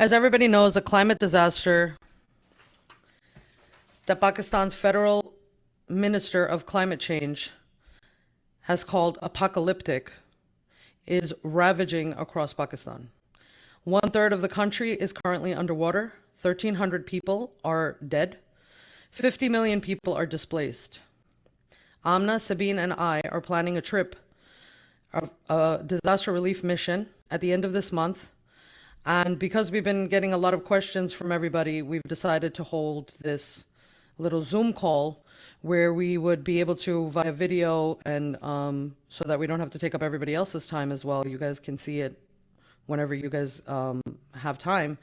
As everybody knows, a climate disaster that Pakistan's federal minister of climate change has called apocalyptic is ravaging across Pakistan. One third of the country is currently underwater. 1,300 people are dead. 50 million people are displaced. Amna, Sabine, and I are planning a trip, a, a disaster relief mission at the end of this month. And because we've been getting a lot of questions from everybody, we've decided to hold this little Zoom call where we would be able to via video and um, so that we don't have to take up everybody else's time as well. You guys can see it whenever you guys um, have time.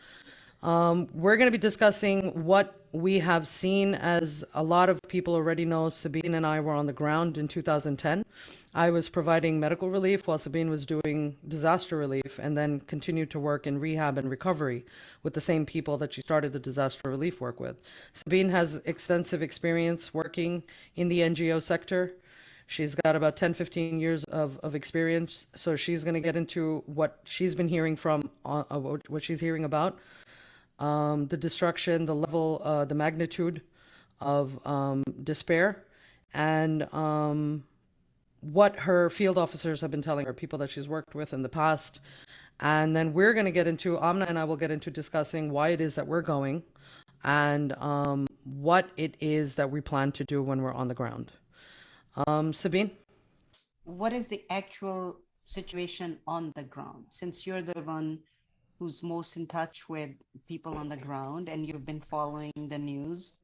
Um, we're going to be discussing what we have seen as a lot of people already know. Sabine and I were on the ground in 2010. I was providing medical relief while Sabine was doing disaster relief and then continued to work in rehab and recovery with the same people that she started the disaster relief work with. Sabine has extensive experience working in the NGO sector. She's got about 10, 15 years of, of experience, so she's going to get into what she's been hearing from, uh, what she's hearing about um, the destruction, the level, uh, the magnitude of um, despair, and um, what her field officers have been telling her, people that she's worked with in the past. And then we're going to get into, Amna and I will get into discussing why it is that we're going and um, what it is that we plan to do when we're on the ground. Um, Sabine? What is the actual situation on the ground? Since you're the one who's most in touch with people on the ground and you've been following the news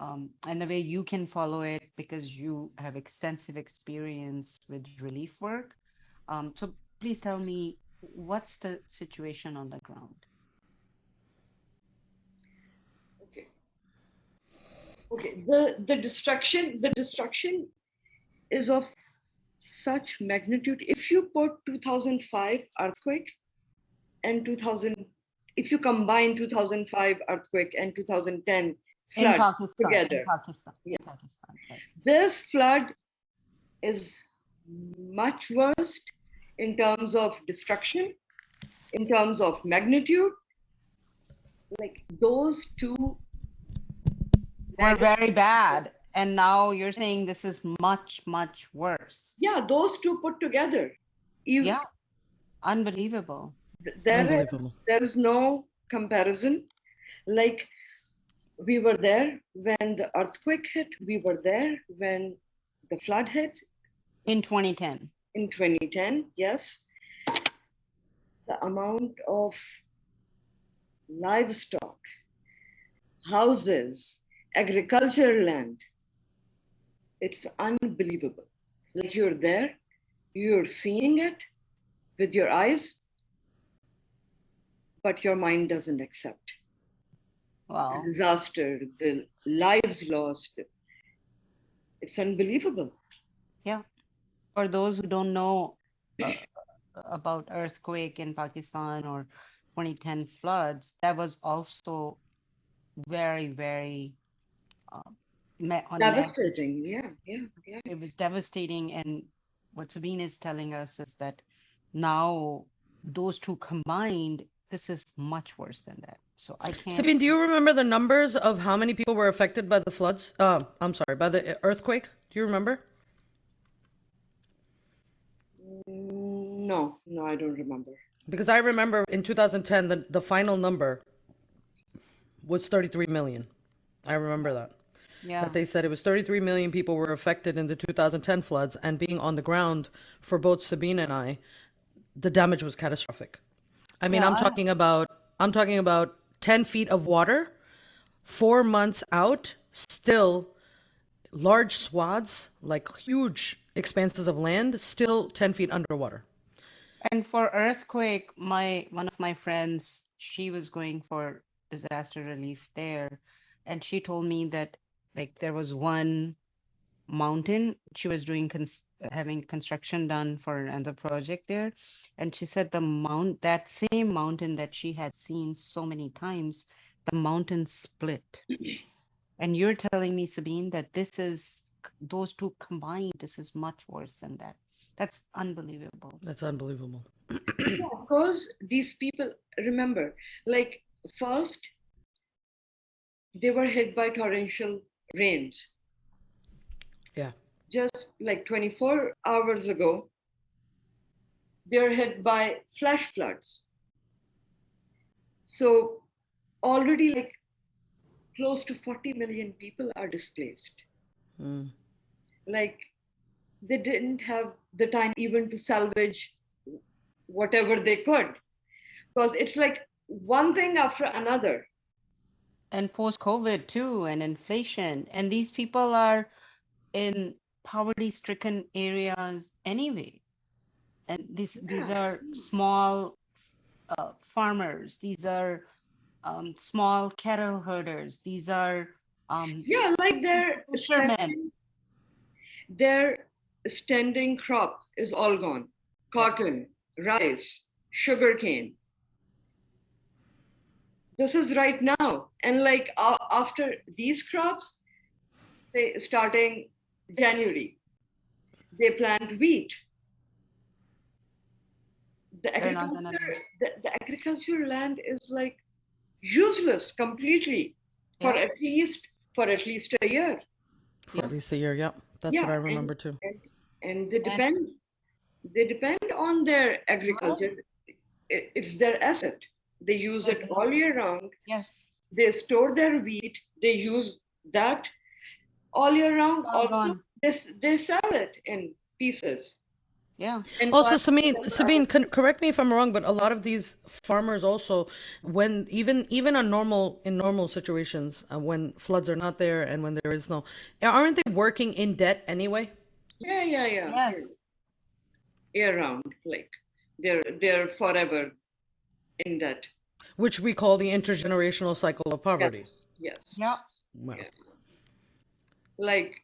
um, and the way you can follow it because you have extensive experience with relief work. Um, so please tell me what's the situation on the ground? Okay. Okay. The the destruction the destruction is of such magnitude. If you put 2005 earthquake and 2000 if you combine 2005 earthquake and 2010 flood in Pakistan, together. In Pakistan, yeah. in Pakistan this flood is much worse in terms of destruction in terms of magnitude. Like those two were very bad and now you're saying this is much much worse. Yeah those two put together even, yeah unbelievable there is, there is no comparison. Like we were there when the earthquake hit. We were there when the flood hit. In 2010 in 2010 yes. The amount of livestock houses agricultural land it's unbelievable. Like you're there you're seeing it with your eyes but your mind doesn't accept. Wow. The disaster, the lives lost. It's unbelievable. Yeah. For those who don't know uh, about earthquake in Pakistan or 2010 floods, that was also very, very uh, devastating. Yeah, yeah, yeah. It was devastating. And what Sabine is telling us is that now those two combined this is much worse than that. So I can't. Sabine, do you remember the numbers of how many people were affected by the floods? Uh, I'm sorry, by the earthquake. Do you remember? No, no, I don't remember. Because I remember in 2010, the, the final number was 33 million. I remember that. Yeah. That they said it was 33 million people were affected in the 2010 floods, and being on the ground for both Sabine and I, the damage was catastrophic. I mean, yeah, I'm talking about I'm talking about 10 feet of water, four months out, still large swaths, like huge expanses of land, still 10 feet underwater. And for earthquake, my one of my friends, she was going for disaster relief there, and she told me that like there was one mountain she was doing cons- having construction done for another project there. And she said the mount that same mountain that she had seen so many times the mountain split. And you're telling me sabine that this is those two combined this is much worse than that. That's unbelievable. That's unbelievable. Yeah, because these people remember like first, they were hit by torrential rains. Yeah. Just like 24 hours ago, they're hit by flash floods. So already like close to 40 million people are displaced. Mm. Like they didn't have the time even to salvage whatever they could. Because it's like one thing after another. And post-COVID too, and inflation. And these people are in poverty-stricken areas anyway. And these these are small uh, farmers. These are um, small cattle herders. These are um, Yeah, like their Fishermen. their standing crop is all gone. Cotton, rice, sugarcane. This is right now, and like uh, after these crops, they starting January, they plant wheat. The They're not gonna agriculture, the, the agriculture land is like useless completely for Yeah. at least for at least a year For Yeah. at least a year. Yep. That's Yeah, what I and- remember too. and they depend they depend on their agriculture It- it's their asset they use it Mhm. all year round yes, they store their wheat they use that all year round all also gone. they, they sell it in pieces Yeah, and Also, Sabine, Sabine, con- correct me if I'm wrong, but a lot of these farmers also, when even even on normal in normal situations, uh, when floods are not there and when there is no, aren't they working in debt anyway? yeah yeah yeah yes, year round like they're they're forever in that Which we call the intergenerational cycle of poverty. yes yes yeah, Wow. Yeah like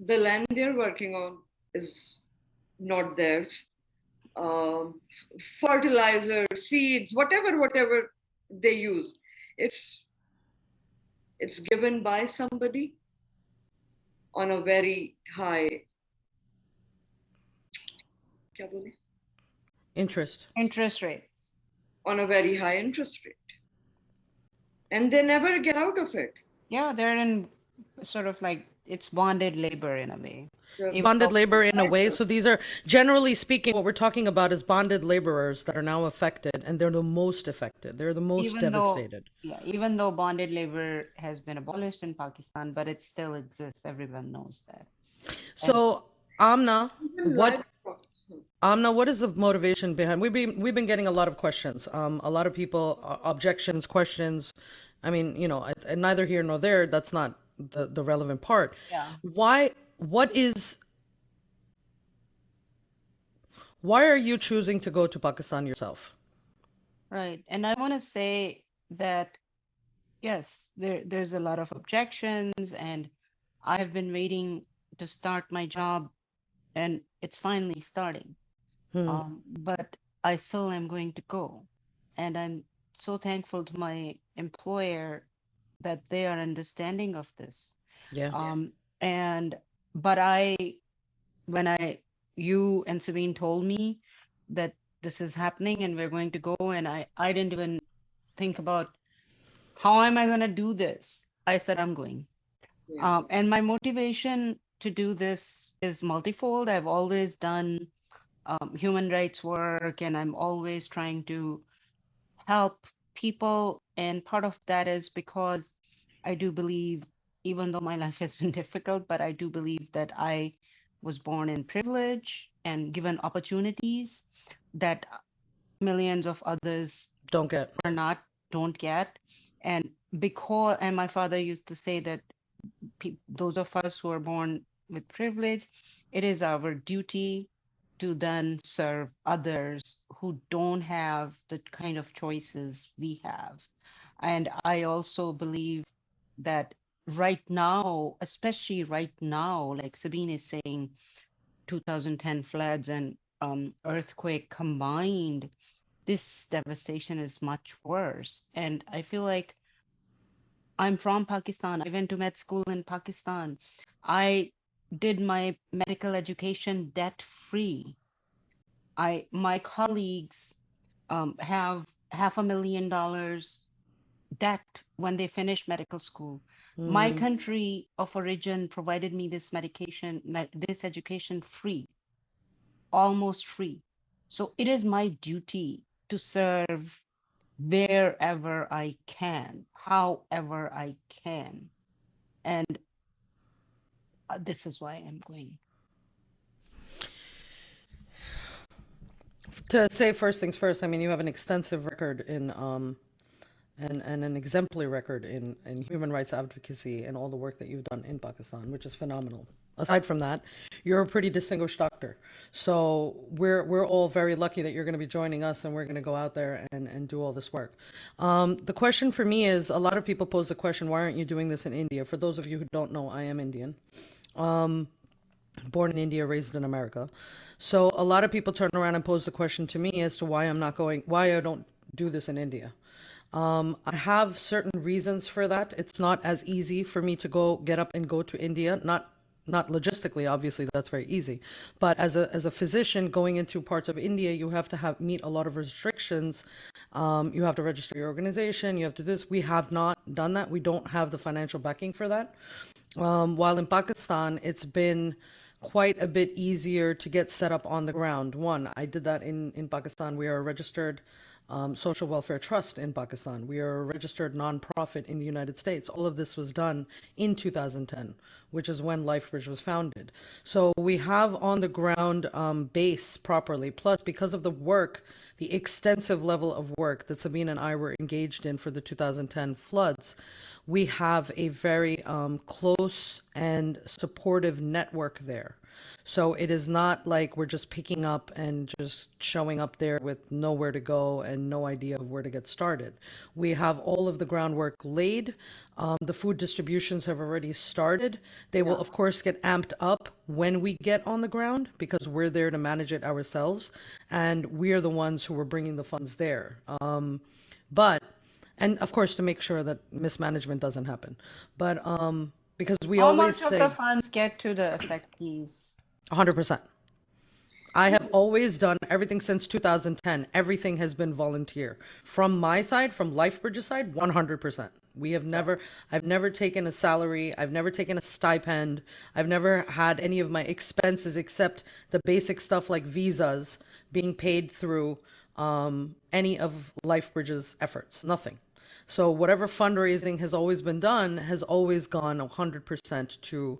the land they're working on is not theirs. Um, fertilizer, seeds, whatever, whatever they use, it's it's given by somebody on a very high interest. Interest rate. On a very high interest rate. And they never get out of it. Yeah they're in sort of like it's bonded labor in a way. The- Bonded labor in a way. So these are, generally speaking, what we're talking about is bonded laborers that are now affected, and they're the most affected. They're the most Even though- devastated. Yeah, even though bonded labor has been abolished in Pakistan, but it still exists. Everyone knows that. So, Amna, what. Amna, what is the motivation behind? We've been we've been getting a lot of questions. Um, a lot of people uh, objections, questions. I mean, you know, I- and neither here nor there. That's not the the relevant part. Yeah. Why? What is? Why are you choosing to go to Pakistan yourself? Right. And I want to say that, yes, there, there's a lot of objections, and I've been waiting to start my job, and it's finally starting. Hmm. Um, but I still am going to go. And I'm so thankful to my employer that they are understanding of this. yeah. Um, and but I, when I, you and Sabine told me that this is happening and we're going to go, and I, I didn't even think about how am I going to do this. I said I'm going. Yeah. Um, and my motivation to do this is multifold. I've always done um, human rights work, and I'm always trying to help people. And part of that is because I do believe, even though my life has been difficult, but I do believe that I was born in privilege and given opportunities that millions of others Don't get. or not don't get and because and my father used to say that pe- those of us who are born with privilege it is our duty to then serve others who don't have the kind of choices we have and i also believe that right now especially right now like sabine is saying 2010 floods and um, earthquake combined this devastation is much worse. And I feel like I'm from Pakistan. I went to med school in Pakistan. I did my medical education debt free. I my colleagues um, have half a million dollars debt when they finish medical school. My Mm. country of origin provided me this medication, this education free, almost free. So it is my duty to serve wherever I can, however I can. And uh, this is why I'm going. To say first things first, I mean, you have an extensive record in, um, and, and an exemplary record in, in human rights advocacy and all the work that you've done in Pakistan, which is phenomenal. Aside from that, you're a pretty distinguished doctor. So we're, we're all very lucky that you're going to be joining us and we're going to go out there and, and do all this work. Um, the question for me is a lot of people pose the question, why aren't you doing this in India? For those of you who don't know, I am Indian. Um, born in India, raised in America. So a lot of people turn around and pose the question to me as to why I'm not going, why I don't do this in India. Um, I have certain reasons for that. It's not as easy for me to go get up and go to India. Not not logistically, obviously that's very easy. But as a as a physician going into parts of India, you have to have meet a lot of restrictions. Um, you have to register your organization. You have to do this. We have not done that. We don't have the financial backing for that. Um, while in Pakistan, it's been quite a bit easier to get set up on the ground. One, I did that in, in Pakistan. We are a registered um, social welfare trust in Pakistan. We are a registered nonprofit in the United States. All of this was done in 2010, which is when LifeBridge was founded. So we have on the ground um, base properly. Plus, because of the work, the extensive level of work that Sabine and I were engaged in for the 2010 floods, we have a very um, close and supportive network there. So it is not like we're just picking up and just showing up there with nowhere to go and no idea of where to get started. We have all of the groundwork laid. Um, the food distributions have already started. They will, of course, get amped up when we get on the ground because we're there to manage it ourselves. And we are the ones who are bringing the funds there. Um, but, and of course, to make sure that mismanagement doesn't happen. But um, because we How always much say. of the funds get to the affectees? 100%. I have always done everything since 2010. Everything has been volunteer. From my side, from LifeBridge's side, 100%. We have never, I've never taken a salary. I've never taken a stipend. I've never had any of my expenses except the basic stuff like visas being paid through um, any of LifeBridge's efforts. Nothing. So whatever fundraising has always been done has always gone 100% to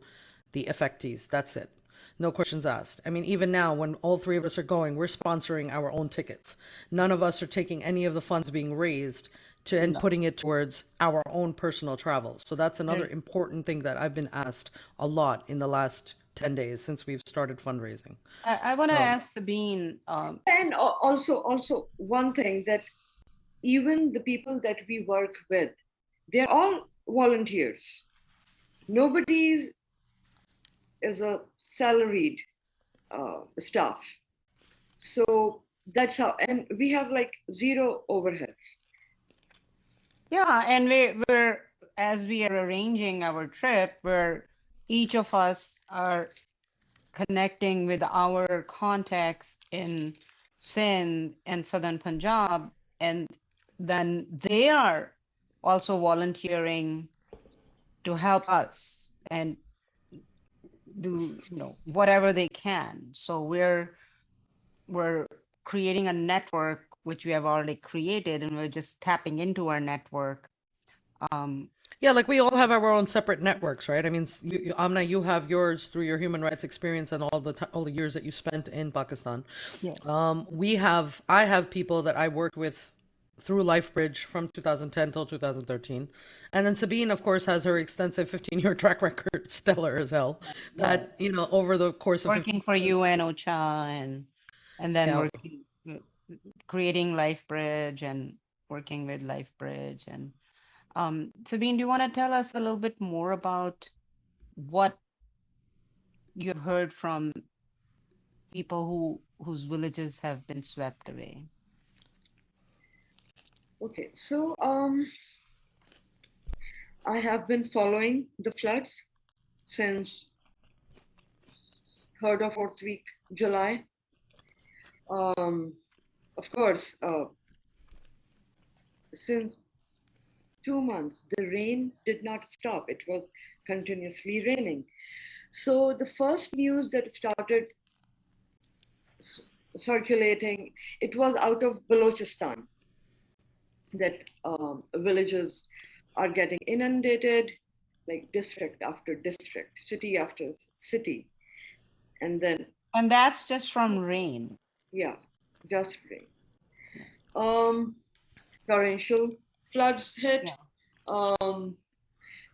the affectees. That's it. No questions asked. I mean, even now, when all three of us are going, we're sponsoring our own tickets. None of us are taking any of the funds being raised to and No. putting it towards our own personal travel. So that's another Right. important thing that I've been asked a lot in the last 10 days since we've started fundraising. I, I want to Um, ask Sabine, um, And also, also one thing that even the people that we work with, they're all volunteers. Nobody is, a salaried uh, staff. So that's how, and we have like zero overheads. yeah, and we, we're, as we are arranging our trip, where each of us are connecting with our contacts in Sindh and Southern Punjab, and then they are also volunteering to help us and do you know whatever they can. So we're we're creating a network which we have already created, and we're just tapping into our network. Um, Yeah, like we all have our own separate networks, right? I mean, you, you, Amna, you have yours through your human rights experience and all the all the years that you spent in Pakistan. yes. Um, we have, I have people that I worked with through LifeBridge from 2010 till 2013. And then Sabine, of course, has her extensive 15 year track record, stellar as hell, that, you know, over the course of 15 working for UN OCHA and and then Yeah. working uh, creating LifeBridge and working with LifeBridge and um, Sabine, do you want to tell us a little bit more about what you've heard from people who whose villages have been swept away? Okay, so um, I have been following the floods since third or fourth week July. Um, of course, uh, since two months, the rain did not stop. It was continuously raining. So the first news that started circulating, it was out of Balochistan that um, villages are getting inundated, like district after district, city after city. And then And that's just from rain. yeah, just rain. Um, torrential floods hit. Um,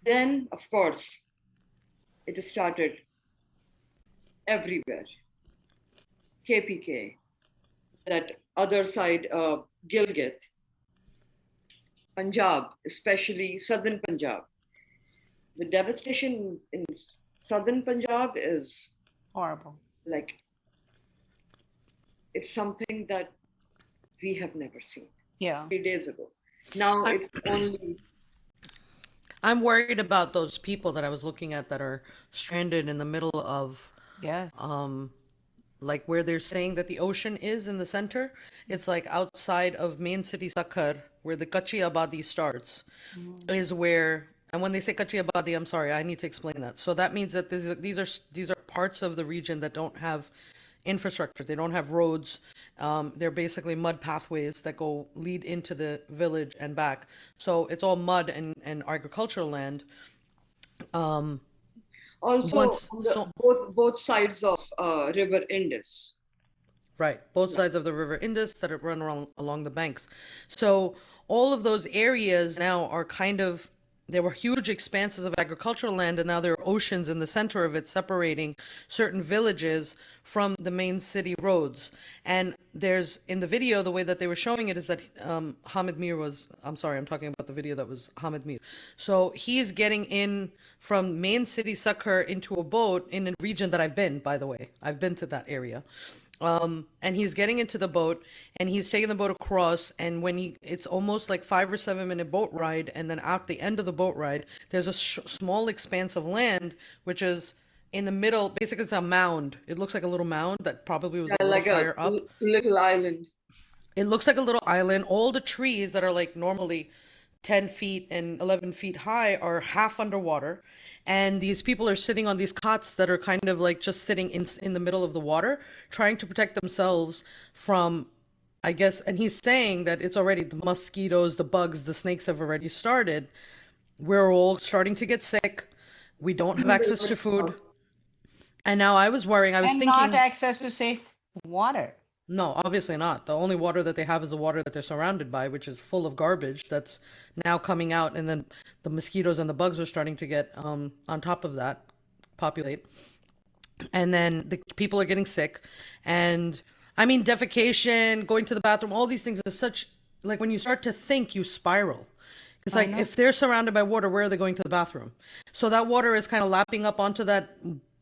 then, of course, it started everywhere. KPK, that other side, uh, Gilgit, Punjab, especially southern Punjab. The devastation in southern Punjab is Horrible. like it's something that we have never seen Yeah. three days ago. Now I- it's only I'm worried about those people that I was looking at that are stranded in the middle of Yes. um like where they're saying that the ocean is in the center. It's like outside of main city Sakhar, where the Kachi Abadi starts, Mhm. is where and when they say Kachi Abadi, I'm sorry, I need to explain that. So that means that these are, these are these are parts of the region that don't have infrastructure. They don't have roads. Um, they're basically mud pathways that go lead into the village and back. So it's all mud and, and agricultural land. Um, also Once- on the, so- both both sides of uh, River Indus. Right, both Yeah. sides of the River Indus that run along, along the banks. So all of those areas now are kind of there were huge expanses of agricultural land, and now there are oceans in the center of it separating certain villages from the main city roads. And there's in the video, the way that they were showing it is that um, Hamid Mir was. I'm sorry, I'm talking about the video that was Hamid Mir. So he's getting in from main city Sakhar into a boat in a region that I've been, by the way. I've been to that area um, and he's getting into the boat and he's taking the boat across and when he it's almost like five or seven minute boat ride and then at the end of the boat ride there's a sh- small expanse of land which is in the middle basically it's a mound it looks like a little mound that probably was a Yeah, little like a higher up l- little island. it looks like a little island. All the trees that are like normally 10 feet and 11 feet high are half underwater. And these people are sitting on these cots that are kind of like just sitting in, in the middle of the water, trying to protect themselves from, I guess, and he's saying that it's already the mosquitoes, the bugs, the snakes have already started. We're all starting to get sick. We don't have access to food. And now I was worrying, I was and thinking. not access to safe water. No, obviously not. The only water that they have is the water that they're surrounded by, which is full of garbage that's now coming out, and then the mosquitoes and the bugs are starting to get um, on top of that, populate. And then the people are getting sick. And I mean, defecation, going to the bathroom, all these things are such, like when you start to think, you spiral. Because, I like, if they're surrounded by water, where are they going to the bathroom? So that water is kind of lapping up onto that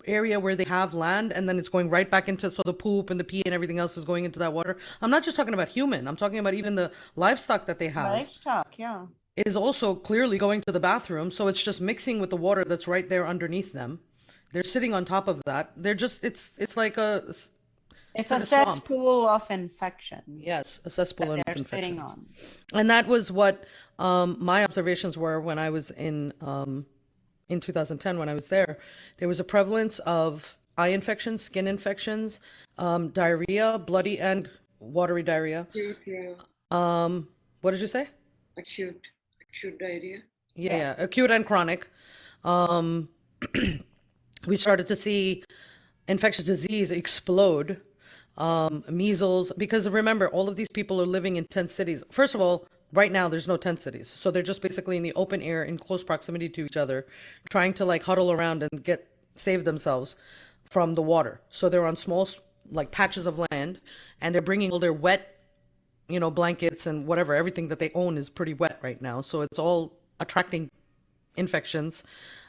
area where they have land, and then it's going right back into, so the poop and the pee and everything else is going into that water. I'm not just talking about human, I'm talking about even the livestock that they have Livestock, yeah. is also clearly going to the bathroom, so it's just mixing with the water that's right there underneath them. They're sitting on top of that. They're just, it's, it's like a, It's It's a swamp. cesspool of infection yes, a cesspool of they're infection. sitting on. And that was what um, my observations were when I was in um, in 2010 when I was there. There was a prevalence of eye infections, skin infections, um, diarrhea, bloody and watery diarrhea. Acute, yeah, Um, what did you say? acute, acute diarrhea. Yeah, Yeah. acute and chronic. Um, we started to see infectious disease explode. Um, measles, because remember, all of these people are living in tent cities. First of all, right now there's no tent cities, so they're just basically in the open air, in close proximity to each other, trying to like huddle around and get save themselves from the water. So they're on small, like patches of land, and they're bringing all their wet you know, blankets and whatever, everything that they own is pretty wet right now. So it's all attracting infections,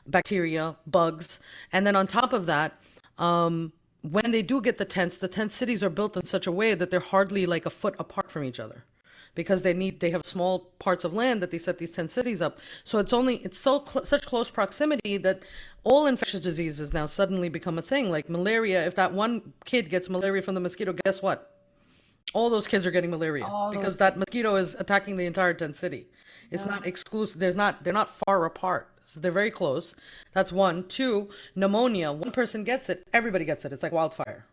bacteria, bugs. And then on top of that, um, when they do get the tents, the tent cities are built in such a way that they're hardly like a foot apart from each other because they need they have small parts of land that they set these tent cities up. So it's only it's so cl- such close proximity that all infectious diseases now suddenly become a thing. Like malaria, if that one kid gets malaria from the mosquito, guess what? All those kids are getting malaria All because that mosquito is attacking the entire tent city. It's Yeah. not exclusive. There's not. They're not far apart. So they're very close. That's one. Two, pneumonia. One person gets it, everybody gets it. It's like wildfire.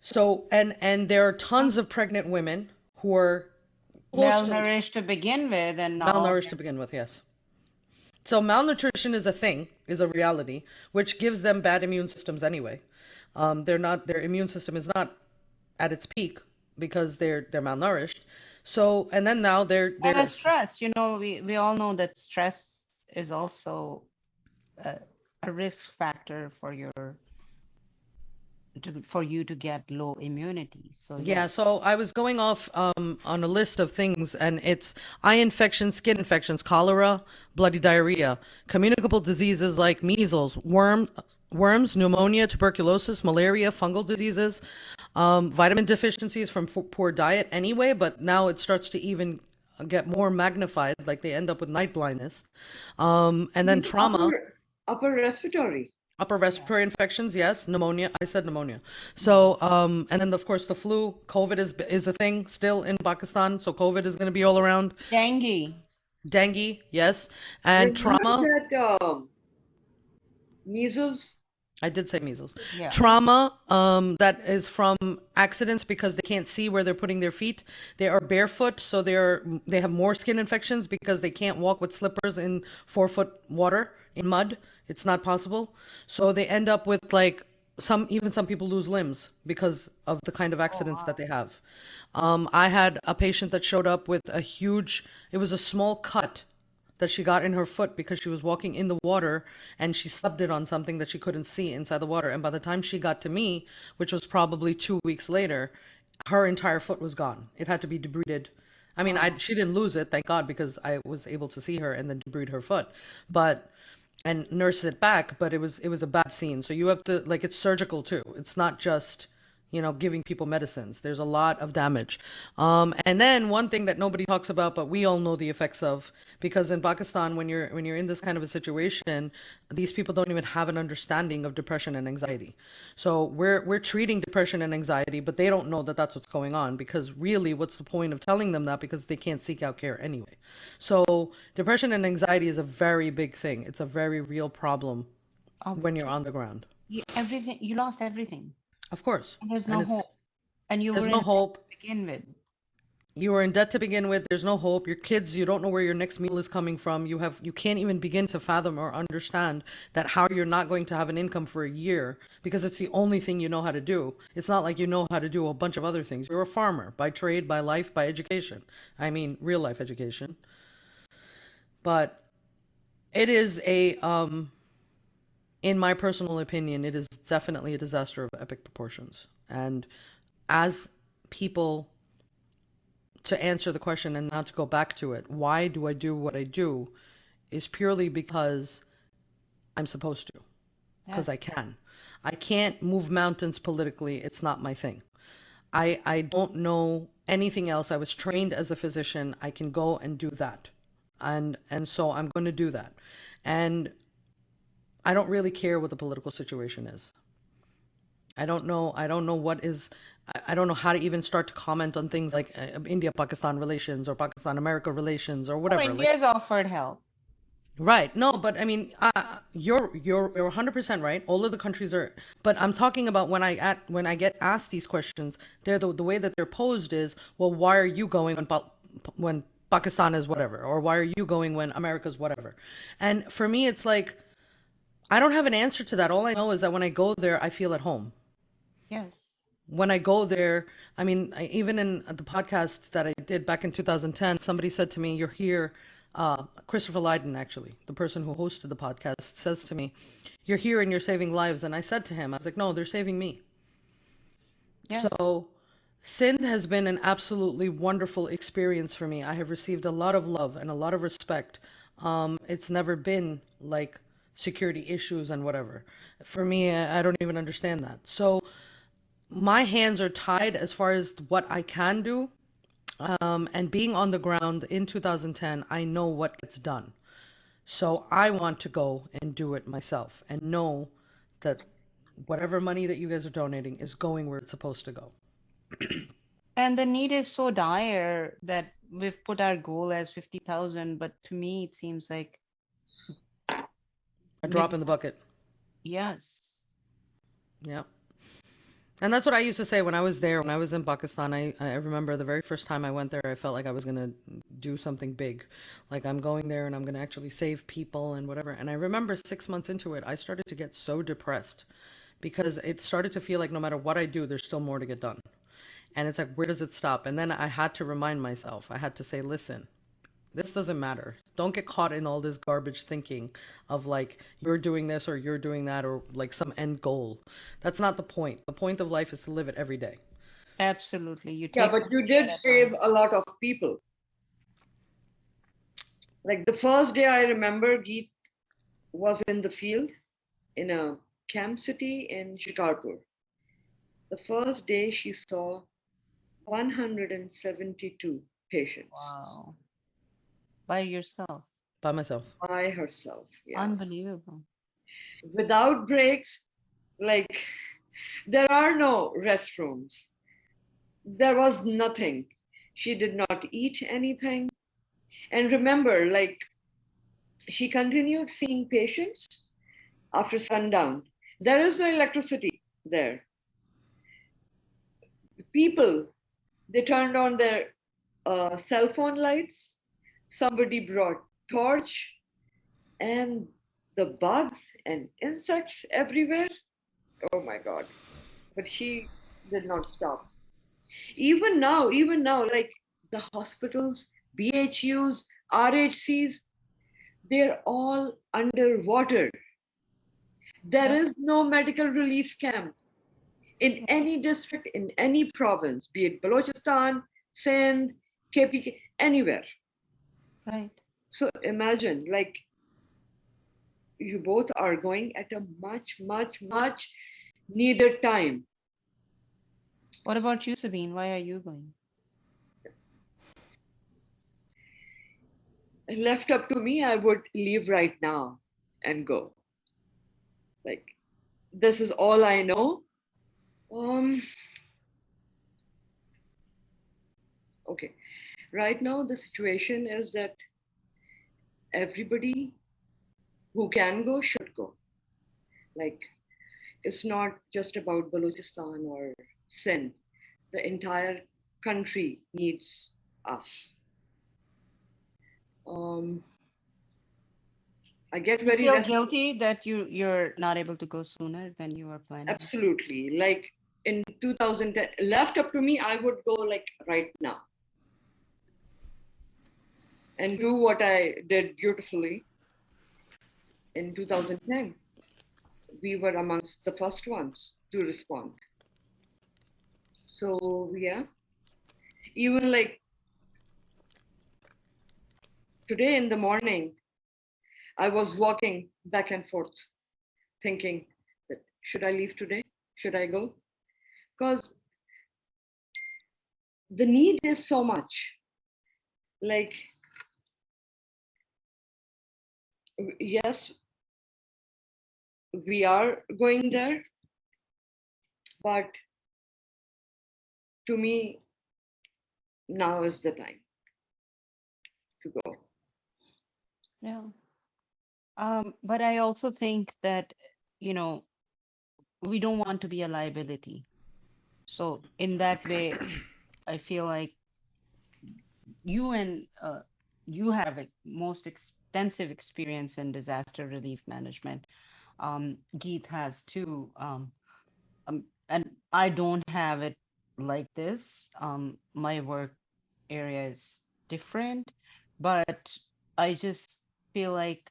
So and and there are tons of pregnant women who are close to malnourished to begin with, and malnourished to begin with. Yes. So malnutrition is a thing, is a reality, which gives them bad immune systems anyway. Um, they're not. Their immune system is not at its peak because they're they're malnourished. So and then now they're and they're the stress. You know, we we all know that stress is also a, a risk factor for your to, for you to get low immunity. So Yeah, so I was going off um, on a list of things, and it's eye infections, skin infections, cholera, bloody diarrhea, communicable diseases like measles, worm, worms, pneumonia, tuberculosis, malaria, fungal diseases, um, vitamin deficiencies from f- poor diet anyway, but now it starts to even get more magnified, like they end up with night blindness, um, and then trauma. Upper, upper respiratory. Upper respiratory infections, yes. Pneumonia, I said pneumonia. So, um, and then of course the flu, COVID is is a thing still in Pakistan. So COVID is going to be all around. dengue. Dengue, yes, and There's trauma. That, um, measles. I did say measles. Yeah. Trauma, um, that is from accidents because they can't see where they're putting their feet. They are barefoot, so they're they have more skin infections because they can't walk with slippers in four foot water in mud. It's not possible. So they end up with like some even some people lose limbs because of the kind of accidents that they have. Um, I had a patient that showed up with a huge. It was a small cut that she got in her foot because she was walking in the water and she subbed it on something that she couldn't see inside the water. And by the time she got to me, which was probably two weeks later, her entire foot was gone. It had to be debrided. I mean, I, she didn't lose it, thank God, because I was able to see her and then debride her foot, but and nurse it back. But it was it was a bad scene. So you have to like it's surgical too. It's not just you know, giving people medicines. There's a lot of damage. Um, and then one thing that nobody talks about, but we all know the effects of, because in Pakistan, when you're when you're in this kind of a situation, these people don't even have an understanding of depression and anxiety. So we're we're treating depression and anxiety, but they don't know that that's what's going on. Because really, what's the point of telling them that? Because they can't seek out care anyway. So depression and anxiety is a very big thing. It's a very real problem Of when you're on the ground. you, everything you lost everything. Of course. And there's no it's- hope. And you There's were no in hope. to begin with. you are in debt to begin with there's no hope your kids you don't know where your next meal is coming from you have you can't even begin to fathom or understand that how you're not going to have an income for a year because it's the only thing you know how to do it's not like you know how to do a bunch of other things you're a farmer by trade by life by education i mean real life education but it is a um in my personal opinion it is definitely a disaster of epic proportions and as people to answer the question and not to go back to it, why do I do what I do is purely because I'm supposed to, because I can. I can't move mountains politically. It's not my thing. I I don't know anything else. I was trained as a physician. I can go and do that. And and so I'm going to do that. And I don't really care what the political situation is. I don't know. I don't know what is. I, don't know how to even start to comment on things like uh, India-Pakistan relations or Pakistan-America relations or whatever. Like, India's offered help. right? No, but I mean, uh, you're you're you're 100% right. All of the countries are. But I'm talking about when I at when I get asked these questions, they're the the way that they're posed is, well, why are you going when when Pakistan is whatever, or why are you going when America's whatever? And for me, it's like. I don't have an answer to that. All I know is that when I go there, I feel at home Yes. when I go there, I mean, I, even in the podcast that I did back in 2010, somebody said to me, "You're here." Uh, Christopher Lydon, actually, the person who hosted the podcast, says to me, "You're here and you're saving lives." And I said to him, "I was like, no, they're saving me." Yes. So, Sindh has been an absolutely wonderful experience for me. I have received a lot of love and a lot of respect. Um, it's never been like security issues and whatever. For me, I don't even understand that. So, my hands are tied as far as what I can do. Um, and being on the ground in 2010, I know what gets done. So I want to go and do it myself and know that whatever money that you guys are donating is going where it's supposed to go. And the need is so dire that we've put our goal as 50,000, but to me it seems like A drop in the bucket. yes. Yeah. And that's what I used to say when I was there, when I was in Pakistan. I, I remember the very first time I went there, I felt like I was going to do something big. Like I'm going there and I'm going to actually save people and whatever. And I remember six months into it, I started to get so depressed because it started to feel like no matter what I do, there's still more to get done. And it's like, where does it stop? And then I had to remind myself, I had to say, listen, this doesn't matter. Don't get caught in all this garbage thinking of like you're doing this or you're doing that or like some end goal. That's not the point. The point of life is to live it every day. Absolutely. You Yeah, but you did save time. a lot of people. Like the first day I remember Geet was in the field in a camp city in Shikarpur. The first day she saw 172 patients Wow. By yourself. By myself. by herself. Yeah. Unbelievable. Without breaks, like there are no restrooms. There was nothing. She did not eat anything. And remember, like she continued seeing patients after sundown. There is no electricity there. The people, they turned on their uh, cell phone lights. Somebody brought torch, and the bugs and insects everywhere. Oh my God! But she did not stop. Even now, even now, like the hospitals, BHUs, RHCs, they're all underwater. There is no medical relief camp in any district, in any province, be it Balochistan, Sindh, KPK, anywhere. Right. So imagine, like, you both are going at a much, much, much needed time. What about you, Sabine? Why are you going? Left up to me, I would leave right now and go. Like, this is all I know. Um, okay. Right now, the situation is that everybody who can go should go. Like, it's not just about Balochistan or Sindh. The entire country needs us. Um, I get You very feel restless. guilty that you you're not able to go sooner than you were planning. Absolutely. Like in 2010, left up to me, I would go like right now and do what I did beautifully in 2010. We were amongst the first ones to respond. So, yeah, even like today in the morning, I was walking back and forth thinking that should I leave today? Should I go? Because the need is so much. Like, yes, we are going there, but to me, now is the time to go. Yeah. Um, but I also think that, you know, we don't want to be a liability. So in that way, I feel like you and uh, you have a most extensive experience in disaster relief management. Um, has too. Um, um, and I don't have it like this. Um, my work area is different, but I just feel like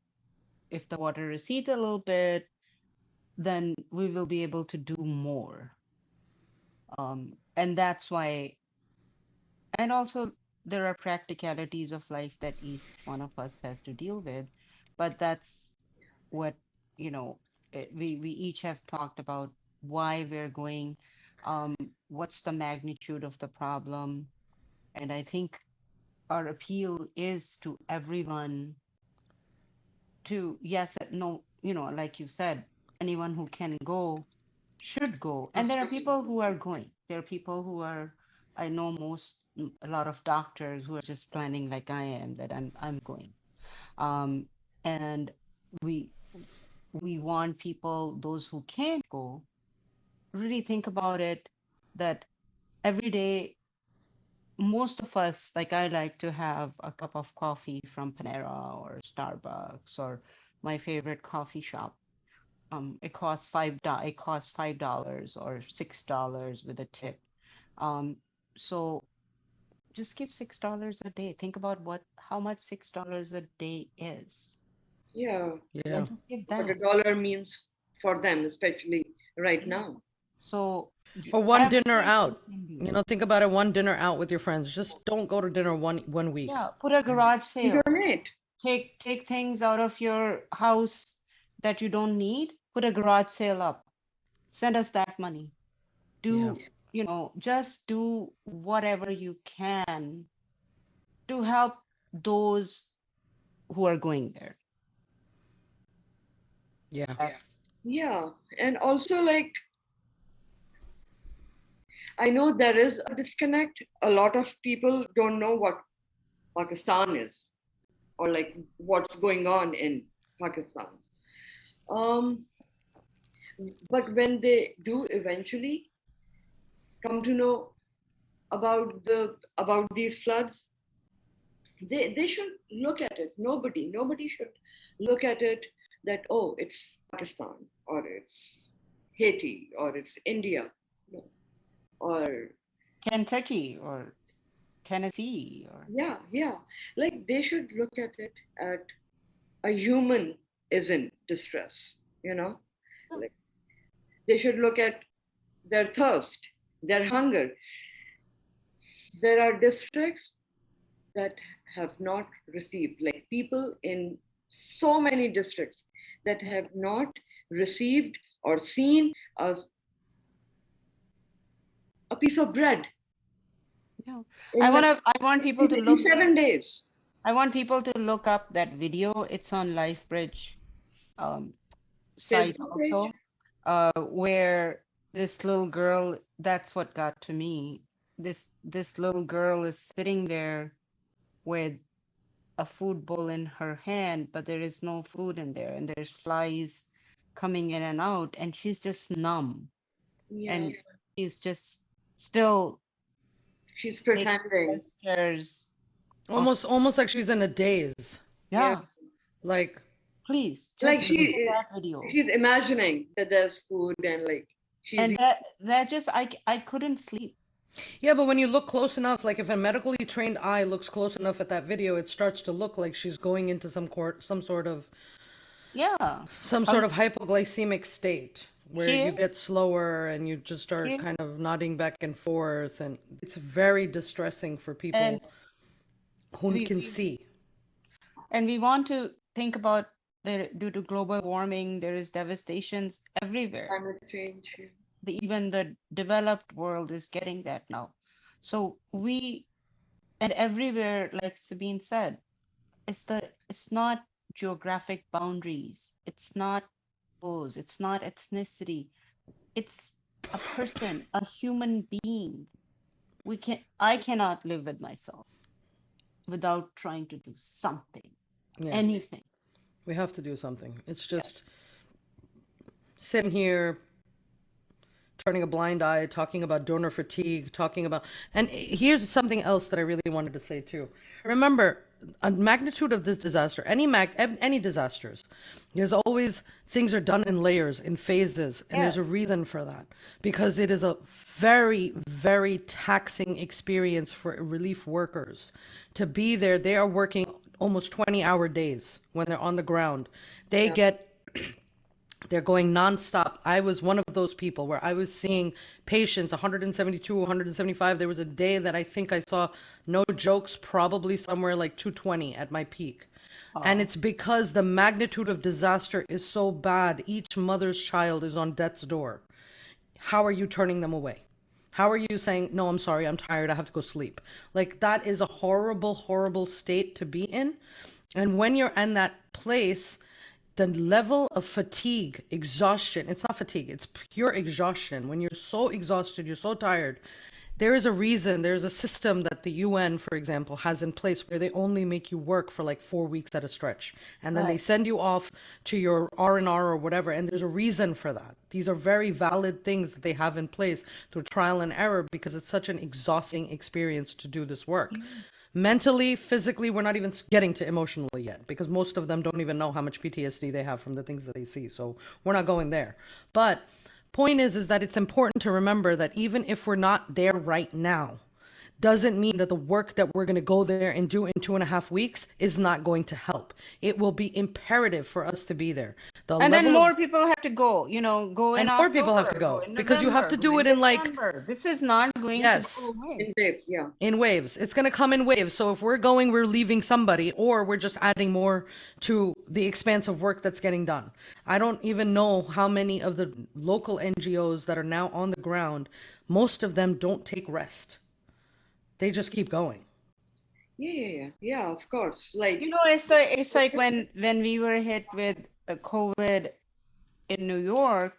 if the water recedes a little bit, then we will be able to do more. Um, and that's why, and also there are practicalities of life that each one of us has to deal with, but that's what, you know, eh, we, we each have talked about why we're going, um, what's the magnitude of the problem. And I think our appeal is to everyone to yes no you know like you said anyone who can go should go. And there are people who are going. There are people who are, I know most, a lot of doctors who are just planning like I am that I'm I'm going. Um, and we we want people, those who can't go, really think about it that every day most of us, like I like to have a cup of coffee from Panera or Starbucks or my favorite coffee shop. Um, it costs five it costs five dollars or six dollars with a tip. Um, so just give six dollars a day. Think about what how much six dollars a day is. Yeah. Yeah. And just give What a dollar means for them, especially right Yes. now. So Or one dinner out. you. You know, think about it, one dinner out with your friends. Just don't go to dinner one one week. Yeah, put a garage sale. Donate. take take things out of your house that you don't need put a garage sale up send us that money do you know just do whatever you can to help those who are going there Yeah. that's Yeah. And also, like, I know there is a disconnect. A lot of people don't know what Pakistan is or like what's going on in Pakistan. Um, but when they do eventually come to know about the about these floods, they they should look at it. Nobody, nobody should look at it that oh, it's Pakistan or it's Haiti or it's India, or kentucky or tennessee or yeah, yeah. Like they should look at it at a human is in distress, you know? Hmm. Like they should look at their thirst, their hunger. There are districts that have not received, like people in so many districts that have not received or seen as a piece of bread. Yeah. i want to i want people to look seven days. i want people to look up that video it's on lifebridge um site also uh where this little girl that's what got to me this this little girl is sitting there with a food bowl in her hand but there is no food in there and there's flies coming in and out and she's just numb Yeah. and she's just still she's pretending. gestures Almost almost like she's in a daze. yeah, Yeah. Like please Like just she look at is- that video She's imagining that there's food and like she's and that that just I I couldn't sleep Yeah, but when you look close enough, like if a medically trained eye looks close enough at that video, it starts to look like she's going into some court, some sort of, yeah some um, sort of hypoglycemic state where you is. get slower and you just start kind of nodding back and forth, and it's very distressing for people and who we- can we- see. and we want to think about that due to global warming there is devastations everywhere climate change. the, even the developed world is getting that now. So we, and everywhere, like Sabine said, it's the it's not geographic boundaries. It's not those. It's not ethnicity. It's a person, a human being. We can I cannot live with myself without trying to do something, Yeah, anything. We have to do something. It's just sitting here turning a blind eye, talking about donor fatigue, talking about. And here's something else that I really wanted to say too. Remember, a magnitude of this disaster, any mag, any disasters, there's always things are done in layers, in phases, and there's a reason for that because it is a very, very taxing experience for relief workers to be there. They are working almost 20-hour days when they're on the ground. They Yeah. get they're going nonstop. I was one of those people where I was seeing patients 172, 175. There was a day that I think I saw, no jokes, probably somewhere like 220 at my peak. And it's because the magnitude of disaster is so bad. Each mother's child is on death's door. How are you turning them away? How are you saying, no, I'm sorry, I'm tired, I have to go sleep? Like, that is a horrible, horrible state to be in. And when you're in that place, the level of fatigue, exhaustion, it's not fatigue, it's pure exhaustion. When you're so exhausted, you're so tired. There is a reason, there's a system that the UN, for example, has in place where they only make you work for like four weeks at a stretch. And then they send you off to your R&R or whatever. And there's a reason for that. These are very valid things that they have in place through trial and error because it's such an exhausting experience to do this work. Mm. Mentally, physically, we're not even getting to emotionally yet because most of them don't even know how much PTSD they have from the things that they see. So we're not going there. But point is is that it's important to remember that even if we're not there right now, doesn't mean that the work that we're going to go there and do in two and a half weeks is not going to help. It will be imperative for us to be there. The And then level of- more people have to go, you know, go in And more people have to October, go, in because you have to do it in, like- December. This is not going Yes. to go away. In depth, yeah. in waves. It's going to come in waves. So if we're going, we're leaving somebody, or we're just adding more to the expanse of work that's getting done. I don't even know how many of the local NGOs that are now on the ground, most of them don't take rest. They just keep going. Yeah, yeah, yeah. Yeah, of course. Like, You know, it's like it's like when when we were hit with uh, COVID in New York,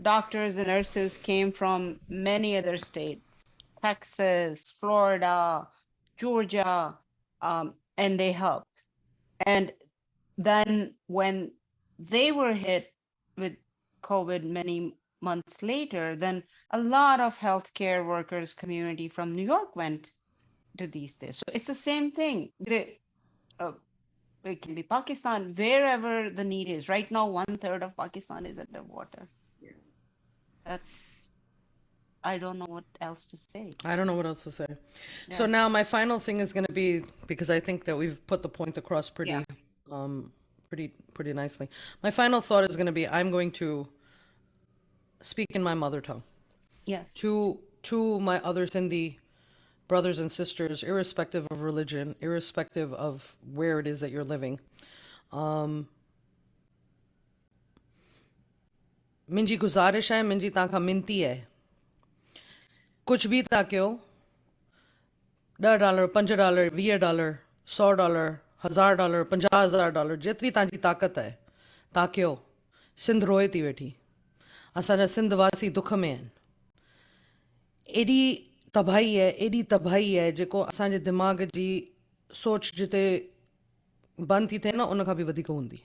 doctors and nurses came from many other states, Texas, Florida, Georgia, um, and they helped. And then when they were hit with COVID many months later, then a lot of healthcare workers community from New York went to these days. So it's the same thing. The, uh, it can be Pakistan, wherever the need is. Right now, one third of Pakistan is underwater. Yeah. That's, I don't know what else to say. I don't know what else to say. So now my final thing is going to be because I think that we've put the point across pretty Yeah. um pretty pretty nicely. My final thought is going to be I'm going to speak in my mother tongue. Yes. to to my other Sindhi brothers and sisters, irrespective of religion, irrespective of where it is that you're living. Um, मुंहिंजी गुज़ारिश आहे मुंहिंजी तव्हांखां मिनती आहे कुझु बि तव्हां कयो ॾह डॉलर पंज डॉलर वीह डॉलर सौ डॉलर हज़ार डॉलर पंजाह हज़ार डॉलर जेतिरी तव्हांजी ताक़त आहे तव्हां कयो सिंध रोए थी वेठी असांजा सिंध वासी दुख में आहिनि एॾी तबाही आहे एॾी तबाही आहे जेको असांजे दिमाग़ जी सोच जिते बंदि थी थिए न, उन खां बि वधीक हूंदी।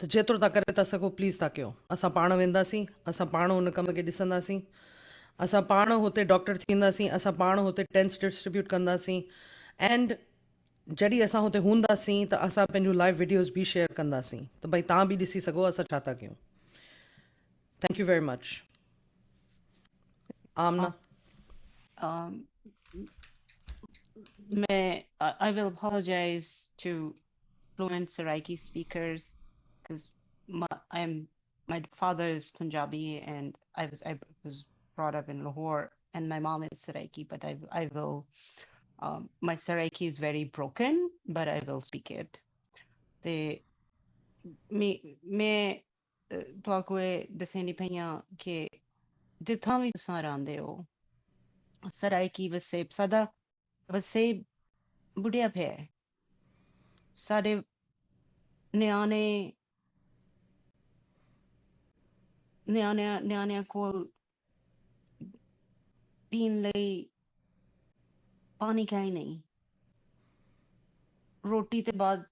त जेतिरो तव्हां करे था सघो, प्लीज़ तव्हां कयो। असां पाण वेंदासीं, असां पाण कम खे ॾिसंदासीं। असां पाण हुते डॉक्टर थींदासीं, असां पाण हुते टेंट्स डिस्ट्रीब्यूट कंदासीं। एंड जॾहिं असां हुते हूंदासीं, त असां पंहिंजूं लाइव वीडियोज़ बि शेयर कंदासीं। त भई तव्हां बि ॾिसी सघो, असां छा था कयूं। Thank you very much Amna. Um, um, may I, will apologize to fluent Saraiki speakers because my I'm my father is Punjabi and I was I was brought up in Lahore and my mom is Saraiki, but I I will um, my Saraiki is very broken, but I will speak it. The me me uh, tuakwe deseni penya ke ਜਿੱਥਾਂ ਵੀ ਤੁਸੀਂ ਰਹਿੰਦੇ ਹੋ ਸਰਾਇਕੀ ਵਸੇਬ ਸਾਡਾ ਵਸੇਬ ਬੁੜਿਆ ਪਿਆ ਹੈ ਸਾਡੇ ਨਿਆਣੇ ਨਿਆਣਿਆਂ ਨਿਆਣਿਆਂ ਕੋਲ ਪੀਣ ਲਈ ਪਾਣੀ ਕਾਈ ਨਹੀਂ ਰੋਟੀ ਤੇ ਬਾਅਦ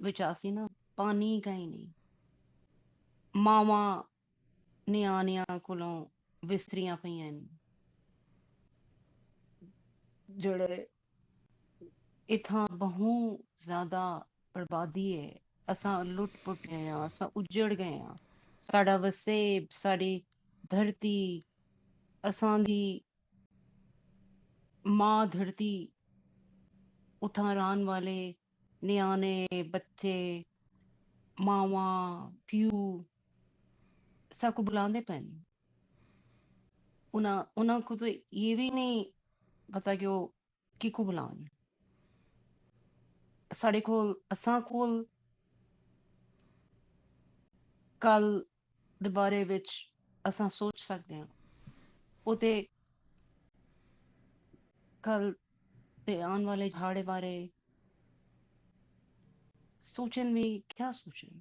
ਵਿੱਚ ਆਸੀ ਨਾ ਪਾਣੀ ਕਾਈ ਨਹੀਂ ਮਾਵਾਂ ਨਿਆਣਿਆਂ ਕੋਲੋਂ ਵਿਸਰੀਆਂ ਪਈਆਂ ਨੇ ਜਿਹੜੇ ਇਥਾਂ ਬਹੁ ਜ਼ਿਆਦਾ ਬਰਬਾਦੀ ਹੈ ਅਸਾਂ ਲੁੱਟ ਪੁੱਟ ਗਏ ਆ ਅਸਾਂ ਉਜੜ ਗਏ ਆ ਸਾਡਾ ਵਸੇਬ ਸਾਡੀ ਧਰਤੀ ਅਸਾਂ ਦੀ ਮਾਂ ਧਰਤੀ ਉਥਾਂ ਰਹਿਣ ਵਾਲੇ ਨਿਆਣੇ ਬੱਚੇ ਮਾਵਾਂ ਪਿਓ ਸਭ ਕੋ ਬੁਲਾਉਂਦੇ ਪਏ ਨੇ ਉਹਨਾਂ ਉਹਨਾਂ ਕੋ ਤਾਂ ਇਹ ਵੀ ਨਹੀਂ ਪਤਾ ਕਿ ਉਹ ਕਿਹਨੂੰ ਬੁਲਾਉਣ ਸਾਡੇ ਕੋਲ, ਅਸਾਂ ਕੋਲ ਕੱਲ ਦੇ ਬਾਰੇ ਵਿੱਚ ਅਸਾਂ ਸੋਚ ਸਕਦੇ ਹਾਂ। ਉਹ ਤੇ ਕੱਲ ਤੇ ਆਉਣ ਵਾਲੇ ਝਾੜੇ ਬਾਰੇ ਸੋਚਣ ਵੀ, ਕਿਆ ਸੋਚਣ?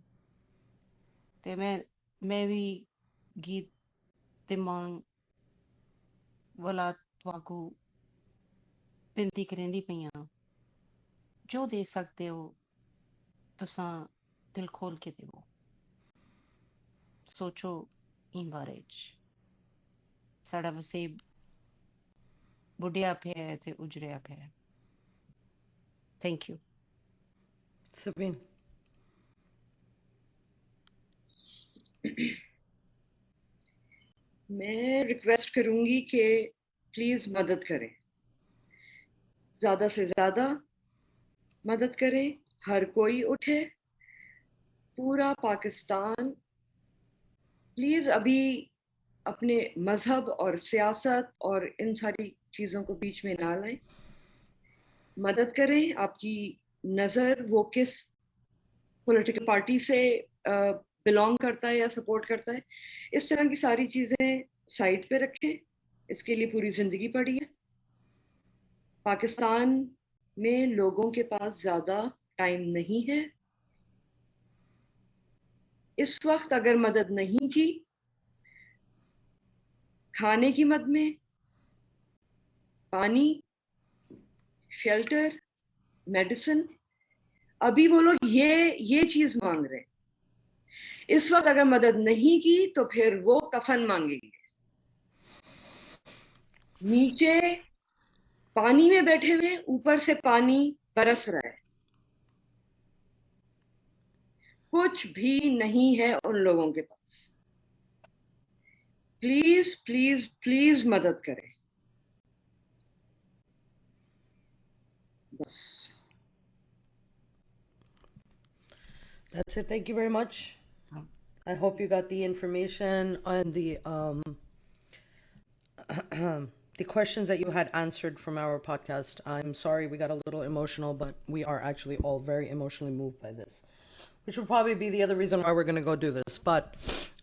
ਤੇ ਮੈਂ ਮੈਂ ਵੀ ਗੀਤ ਤੇ ਮੰਗ ਵਾਲਾ ਤੁਹਾਨੂੰ ਬੇਨਤੀ ਕਰਨੀ ਪਈਆਂ ਜੋ ਦੇ ਸਕਦੇ ਹੋ ਤੁਸਾਂ ਦਿਲ ਖੋਲ ਕੇ ਦਿਓ ਸੋਚੋ in ਬਾਰੇ ਚ ਸਾਡਾ ਵਸੇਬ ਬੁੱਢਿਆ ਪਿਆ ਹੈ ਤੇ ਉਜੜਿਆ ਪਿਆ ਹੈ ਥੈਂਕ ਯੂ Sabine. मैं रिक्वेस्ट करूँगी कि प्लीज़ मदद करें। ज़्यादा से ज़्यादा मदद करें, हर कोई उठे, पूरा पाकिस्तान प्लीज़ अभी अपने मज़हब और सियासत और इन सारी चीज़ों को बीच में ना लाएँ। मदद करें, आपकी नज़र वो किस पॉलिटिकल पार्टी से बिलोंग करता है या सपोर्ट करता है, इस तरह की सारी चीज़ें साइड पे रखें, इसके लिए पूरी ज़िंदगी पड़ी है। पाकिस्तान में लोगों के पास ज़्यादा टाइम नहीं है। इस वक्त अगर मदद नहीं की, खाने की मद में, पानी शेल्टर मेडिसिन अभी वो लोग ये ये चीज़ मांग रहे हैं। इस वक्त अगर मदद नहीं की तो फिर वो कफन मांगेंगे। नीचे पानी में बैठे हुए, ऊपर से पानी बरस रहा है। कुछ भी नहीं है उन लोगों के पास। प्लीज़ प्लीज़ प्लीज़ मदद करें। बस। That's it. Thank you very much. I hope you got the information on the um, the questions that you had answered from our podcast. I'm sorry we got a little emotional, but we are actually all very emotionally moved by this, which will probably be the other reason why we're going to go do this. But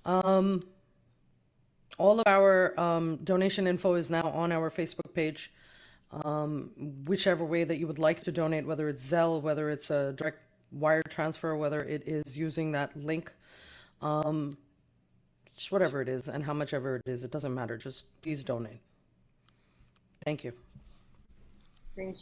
um, all of our um, donation info is now on our Facebook page. Um, whichever way that you would like to donate, whether it's Zelle, whether it's a direct wire transfer, whether it is using that link, um, just whatever it is and how much ever it is, it doesn't matter. Just please donate. Thank you. thank